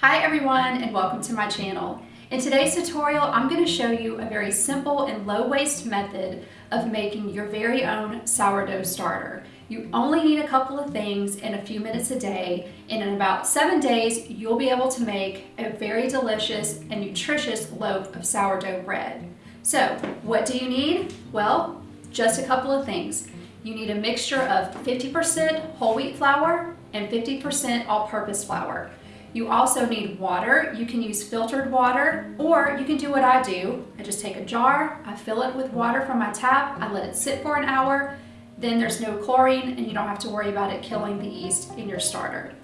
Hi everyone and welcome to my channel. In today's tutorial, I'm going to show you a very simple and low waste method of making your very own sourdough starter. You only need a couple of things in a few minutes a day, and in about seven days, you'll be able to make a very delicious and nutritious loaf of sourdough bread. So, what do you need? Well, just a couple of things. You need a mixture of 50% whole wheat flour and 50% all-purpose flour. You also need water. You can use filtered water or you can do what I do. I just take a jar, I fill it with water from my tap, I let it sit for an hour, then there's no chlorine and you don't have to worry about it killing the yeast in your starter.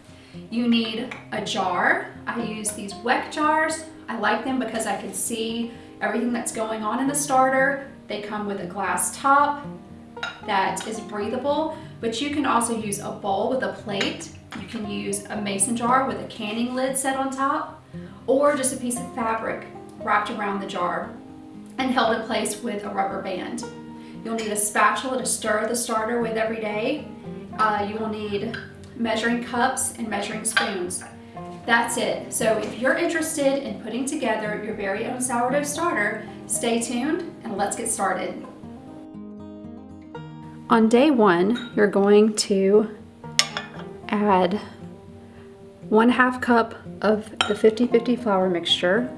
You need a jar. I use these Weck jars. I like them because I can see everything that's going on in the starter. They come with a glass top that is breathable, but you can also use a bowl with a plate can use a mason jar with a canning lid set on top or just a piece of fabric wrapped around the jar and held in place with a rubber band. You'll need a spatula to stir the starter with every day. Uh, you will need measuring cups and measuring spoons. That's it. So if you're interested in putting together your very own sourdough starter, stay tuned and let's get started. On day one, you're going to add one half cup of the 50-50 flour mixture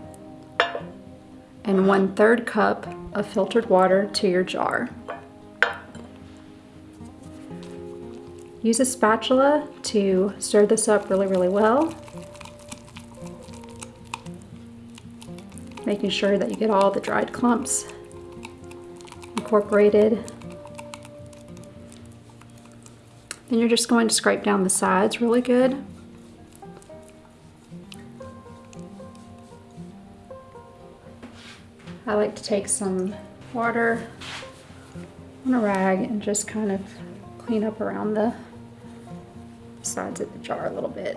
and one third cup of filtered water to your jar. Use a spatula to stir this up really, really well. Making sure that you get all the dried clumps incorporated Then you're just going to scrape down the sides really good. I like to take some water on a rag and just kind of clean up around the sides of the jar a little bit.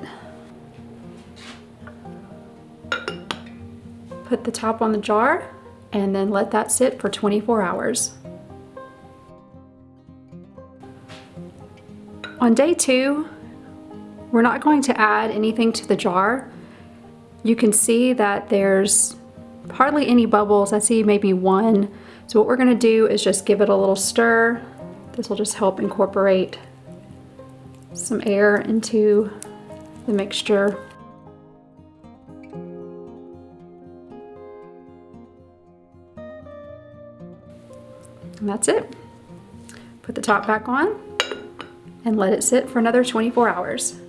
Put the top on the jar and then let that sit for 24 hours. On day two, we're not going to add anything to the jar. You can see that there's hardly any bubbles. I see maybe one. So what we're gonna do is just give it a little stir. This will just help incorporate some air into the mixture. And that's it. Put the top back on and let it sit for another 24 hours.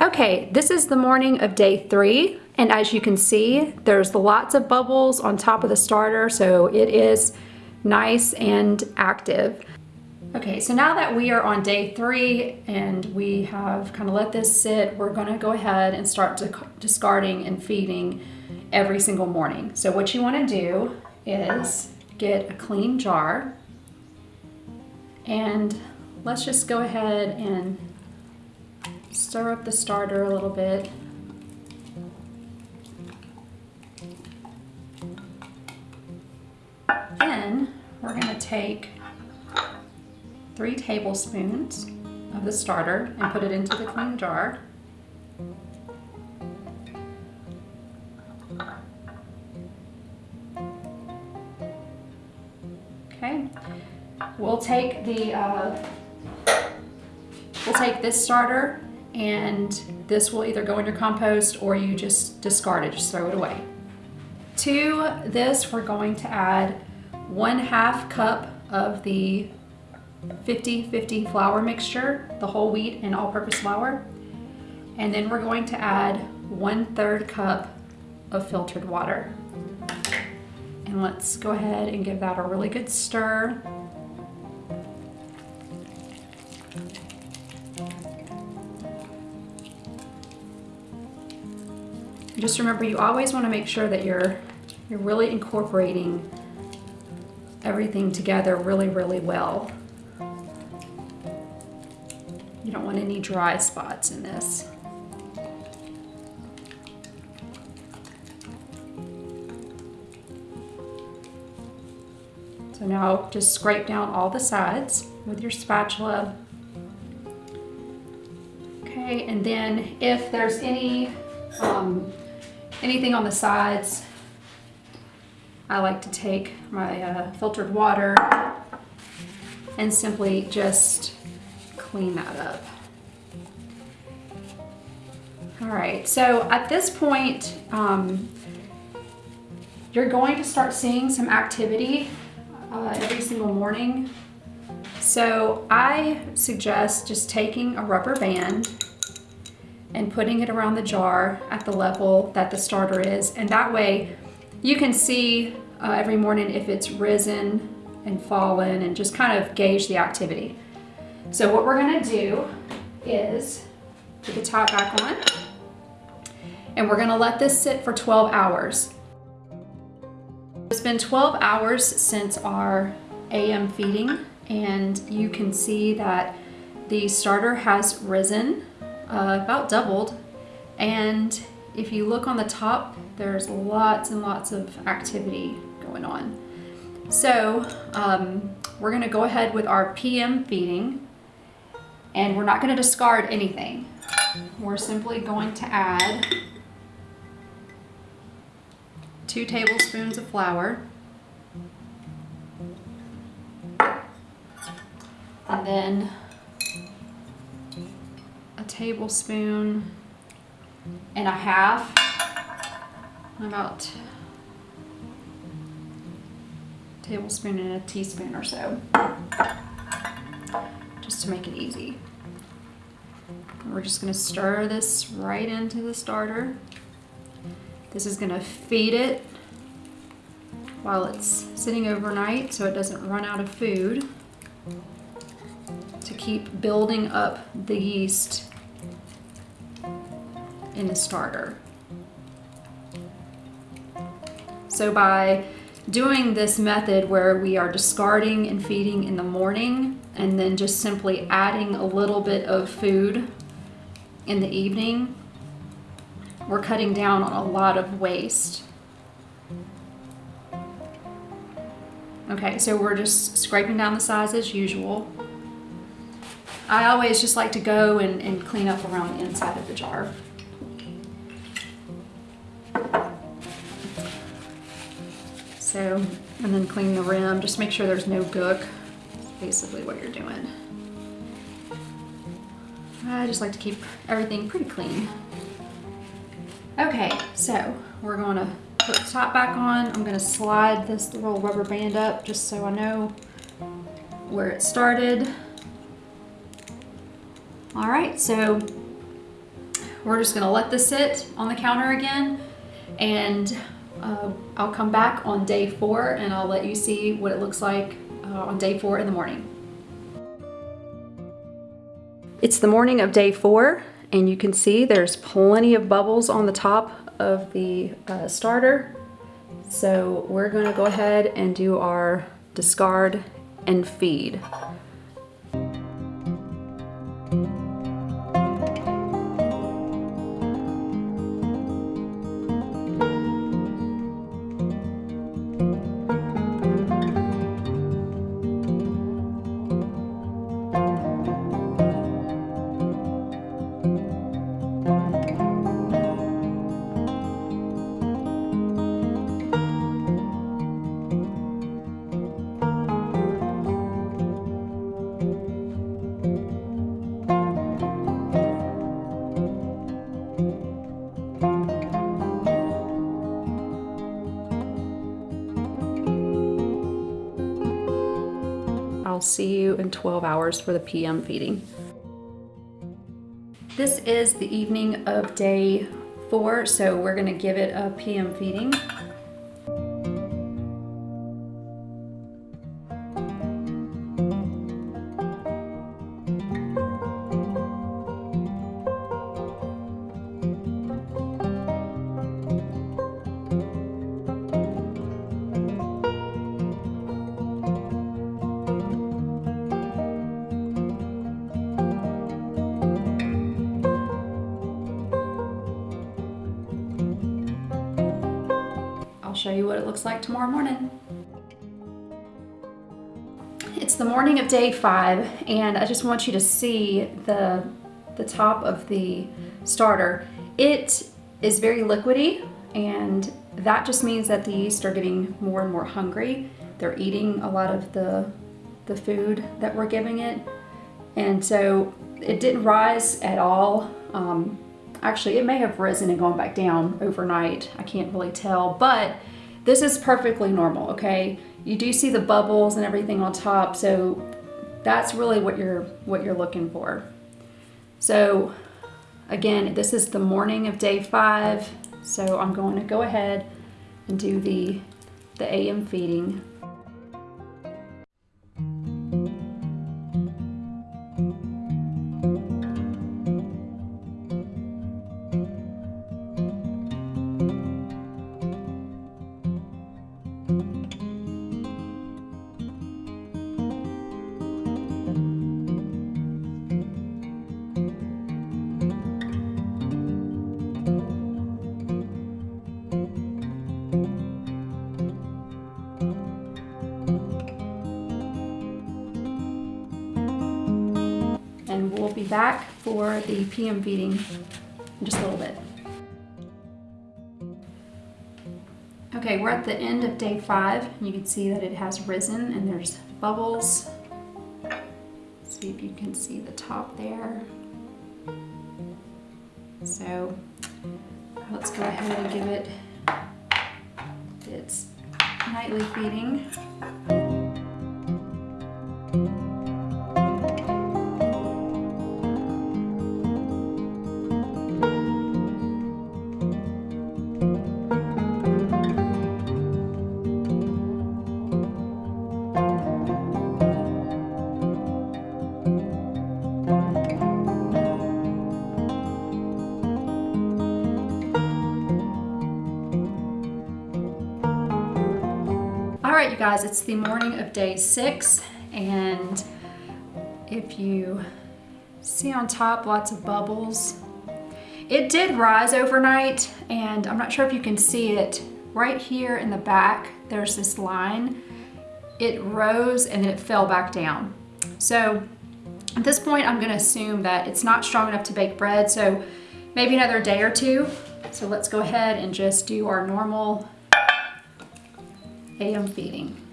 Okay, this is the morning of day three. And as you can see, there's lots of bubbles on top of the starter, so it is nice and active. Okay, so now that we are on day three and we have kind of let this sit, we're gonna go ahead and start discarding and feeding every single morning. So what you wanna do is get a clean jar and let's just go ahead and stir up the starter a little bit. Then we're going to take three tablespoons of the starter and put it into the clean jar. The, uh, we'll take this starter and this will either go in your compost or you just discard it, just throw it away. To this, we're going to add one half cup of the 50-50 flour mixture, the whole wheat and all-purpose flour. And then we're going to add one third cup of filtered water. And let's go ahead and give that a really good stir. Just remember, you always want to make sure that you're, you're really incorporating everything together really, really well. You don't want any dry spots in this. So now just scrape down all the sides with your spatula Okay, and then if there's any, um, anything on the sides, I like to take my uh, filtered water and simply just clean that up. All right, so at this point, um, you're going to start seeing some activity uh, every single morning. So I suggest just taking a rubber band and putting it around the jar at the level that the starter is. And that way you can see uh, every morning if it's risen and fallen and just kind of gauge the activity. So what we're gonna do is put the top back on and we're gonna let this sit for 12 hours. It's been 12 hours since our AM feeding and you can see that the starter has risen, uh, about doubled, and if you look on the top, there's lots and lots of activity going on. So um, we're gonna go ahead with our PM feeding and we're not gonna discard anything. We're simply going to add two tablespoons of flour and then a tablespoon and a half, about a tablespoon and a teaspoon or so, just to make it easy. We're just gonna stir this right into the starter. This is gonna feed it while it's sitting overnight so it doesn't run out of food to keep building up the yeast in the starter. So by doing this method where we are discarding and feeding in the morning and then just simply adding a little bit of food in the evening, we're cutting down on a lot of waste. Okay, so we're just scraping down the sides as usual. I always just like to go and, and clean up around the inside of the jar. So, and then clean the rim, just make sure there's no gook. That's basically what you're doing. I just like to keep everything pretty clean. Okay, so we're going to put the top back on. I'm going to slide this little rubber band up just so I know where it started. All right, so we're just gonna let this sit on the counter again and uh, I'll come back on day four and I'll let you see what it looks like uh, on day four in the morning. It's the morning of day four and you can see there's plenty of bubbles on the top of the uh, starter. So we're gonna go ahead and do our discard and feed. I'll see you in 12 hours for the PM feeding. This is the evening of day four, so we're gonna give it a PM feeding. Show you what it looks like tomorrow morning. It's the morning of day five and I just want you to see the the top of the starter, it is very liquidy and that just means that the yeast are getting more and more hungry. They're eating a lot of the, the food that we're giving it. And so it didn't rise at all. Um, actually, it may have risen and gone back down overnight. I can't really tell, but this is perfectly normal, okay? You do see the bubbles and everything on top, so that's really what you're what you're looking for. So again, this is the morning of day five. So I'm going to go ahead and do the, the AM feeding. Back for the PM feeding in just a little bit. Okay, we're at the end of day five. You can see that it has risen and there's bubbles. See if you can see the top there. So let's go ahead and give it its nightly feeding. Right, you guys, it's the morning of day six, and if you see on top lots of bubbles, it did rise overnight, and I'm not sure if you can see it right here in the back. There's this line. It rose and then it fell back down. So at this point, I'm gonna assume that it's not strong enough to bake bread, so maybe another day or two. So let's go ahead and just do our normal I am feeding.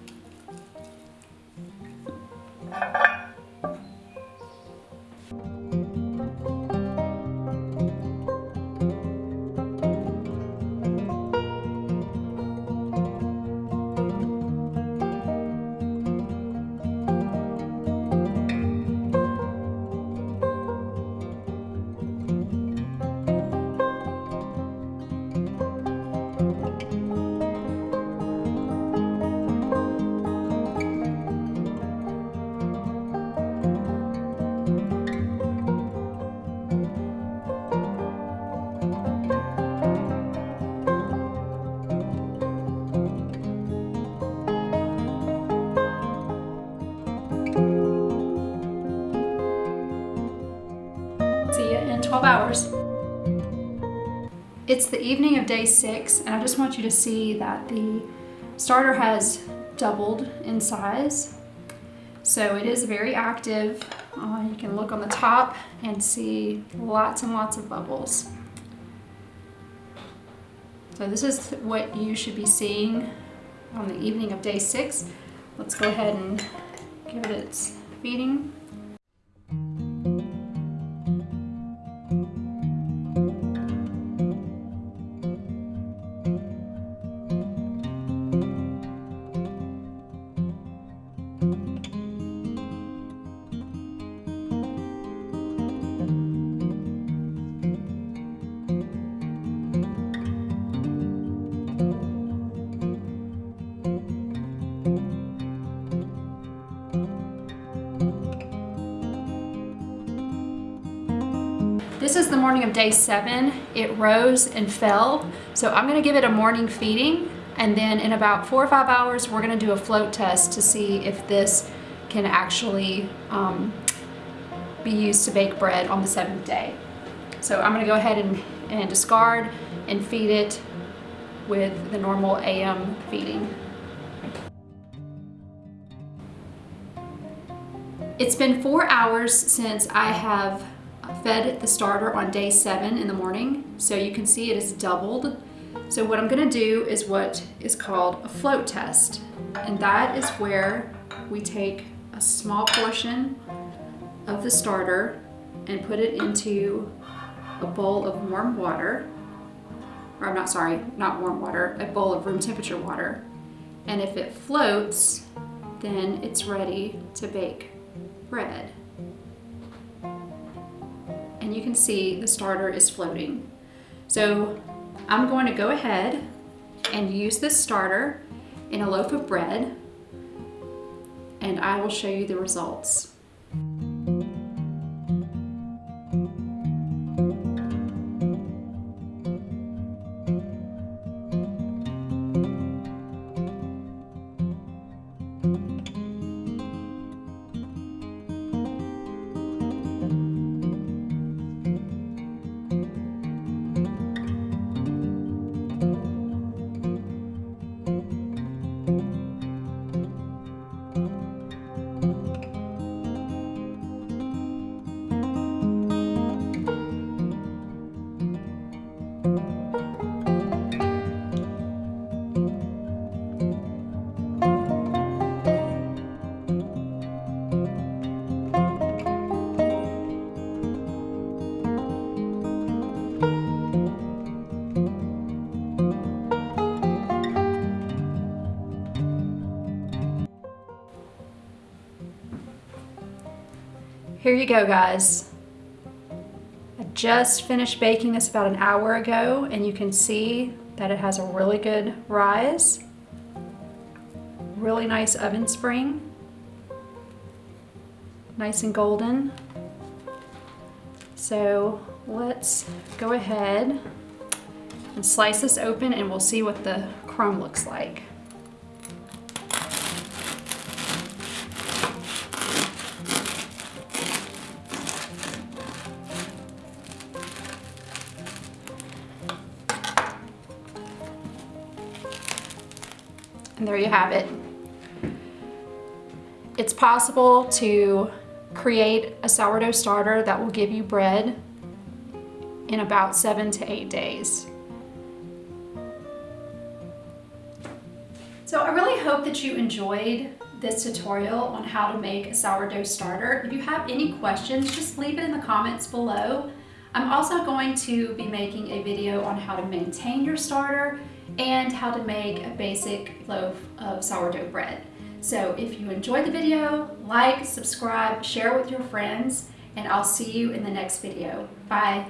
12 hours. It's the evening of day six, and I just want you to see that the starter has doubled in size. So it is very active. Uh, you can look on the top and see lots and lots of bubbles. So this is what you should be seeing on the evening of day six. Let's go ahead and give it its feeding. This is the morning of day seven. It rose and fell. So I'm gonna give it a morning feeding and then in about four or five hours, we're gonna do a float test to see if this can actually um, be used to bake bread on the seventh day. So I'm gonna go ahead and, and discard and feed it with the normal AM feeding. It's been four hours since I have fed the starter on day seven in the morning, so you can see it is doubled. So what I'm gonna do is what is called a float test. And that is where we take a small portion of the starter and put it into a bowl of warm water, or I'm not sorry, not warm water, a bowl of room temperature water. And if it floats, then it's ready to bake bread. And you can see the starter is floating. So I'm going to go ahead and use this starter in a loaf of bread and I will show you the results. Here you go, guys. I just finished baking this about an hour ago, and you can see that it has a really good rise. Really nice oven spring. Nice and golden. So let's go ahead and slice this open and we'll see what the crumb looks like. There you have it. It's possible to create a sourdough starter that will give you bread in about seven to eight days. So I really hope that you enjoyed this tutorial on how to make a sourdough starter. If you have any questions, just leave it in the comments below. I'm also going to be making a video on how to maintain your starter and how to make a basic loaf of sourdough bread. So if you enjoyed the video, like, subscribe, share with your friends, and I'll see you in the next video. Bye.